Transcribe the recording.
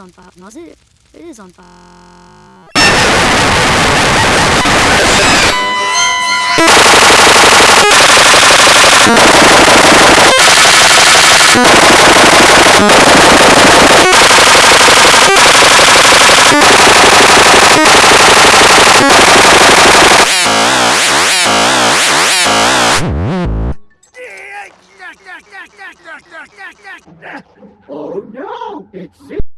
on fire. No, it is on fire. Oh no! It's